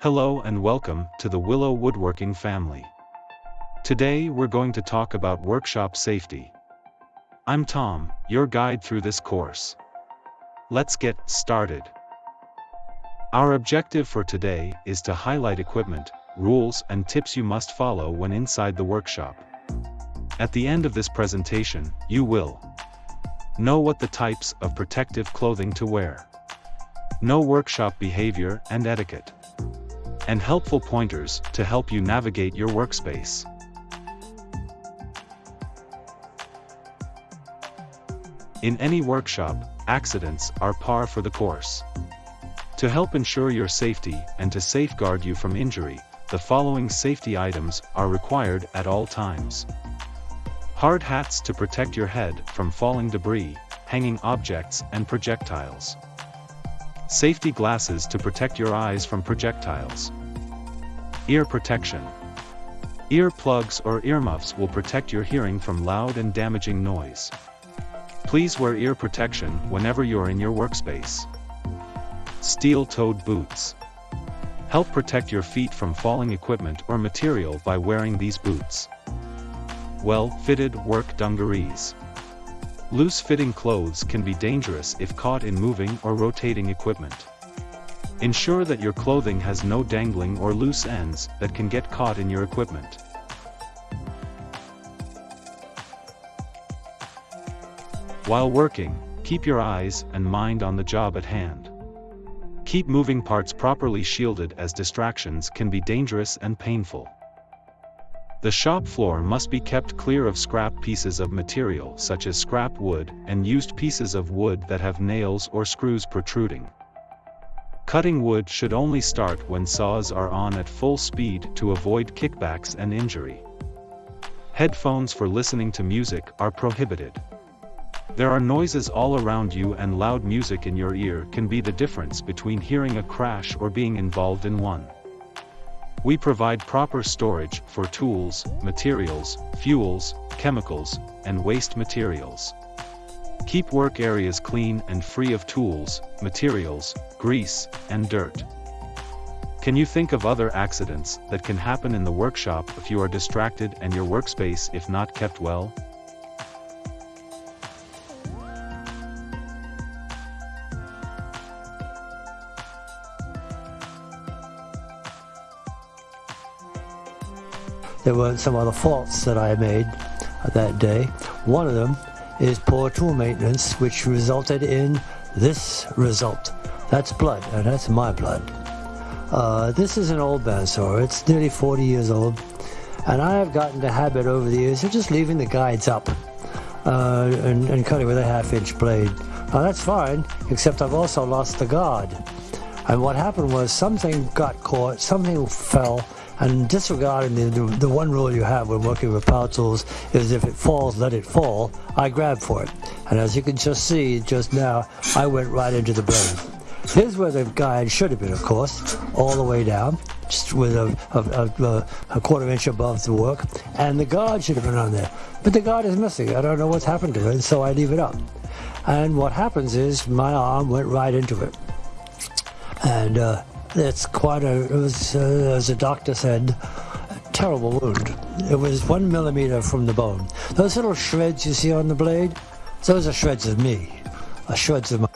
Hello and welcome to the Willow Woodworking family. Today we're going to talk about workshop safety. I'm Tom, your guide through this course. Let's get started. Our objective for today is to highlight equipment, rules and tips you must follow when inside the workshop. At the end of this presentation, you will know what the types of protective clothing to wear, know workshop behavior and etiquette, and helpful pointers to help you navigate your workspace. In any workshop, accidents are par for the course. To help ensure your safety and to safeguard you from injury, the following safety items are required at all times. Hard hats to protect your head from falling debris, hanging objects and projectiles. Safety glasses to protect your eyes from projectiles. Ear protection. Ear plugs or earmuffs will protect your hearing from loud and damaging noise. Please wear ear protection whenever you're in your workspace. Steel-toed boots. Help protect your feet from falling equipment or material by wearing these boots. Well-fitted work dungarees. Loose-fitting clothes can be dangerous if caught in moving or rotating equipment. Ensure that your clothing has no dangling or loose ends that can get caught in your equipment. While working, keep your eyes and mind on the job at hand. Keep moving parts properly shielded as distractions can be dangerous and painful. The shop floor must be kept clear of scrap pieces of material such as scrap wood and used pieces of wood that have nails or screws protruding. Cutting wood should only start when saws are on at full speed to avoid kickbacks and injury. Headphones for listening to music are prohibited. There are noises all around you and loud music in your ear can be the difference between hearing a crash or being involved in one. We provide proper storage for tools, materials, fuels, chemicals, and waste materials. Keep work areas clean and free of tools, materials, grease, and dirt. Can you think of other accidents that can happen in the workshop if you are distracted and your workspace if not kept well? There were some other faults that I made that day. One of them is poor tool maintenance, which resulted in this result. That's blood, and that's my blood. Uh, this is an old bandsaw. It's nearly 40 years old, and I have gotten the habit over the years of just leaving the guides up uh, and, and cutting with a half-inch blade. Now that's fine, except I've also lost the guard. And what happened was something got caught, something fell, and disregarding the, the, the, one rule you have when working with power tools is if it falls, let it fall, I grab for it. And as you can just see just now, I went right into the blade. Here's where the guide should have been, of course, all the way down, just with a, a, a, a quarter inch above the work, and the guard should have been on there. But the guard is missing. I don't know what's happened to it, so I leave it up. And what happens is my arm went right into it. And uh, it's quite a, it was, uh, as the doctor said, terrible wound. It was one millimeter from the bone. Those little shreds you see on the blade, those are shreds of me, uh, shreds of my